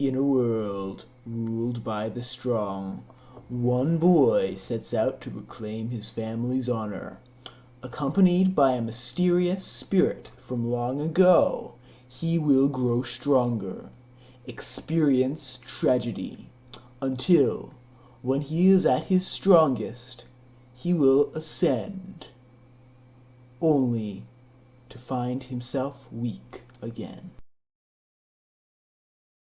In a world ruled by the strong, one boy sets out to reclaim his family's honor. Accompanied by a mysterious spirit from long ago, he will grow stronger, experience tragedy, until, when he is at his strongest, he will ascend, only to find himself weak again.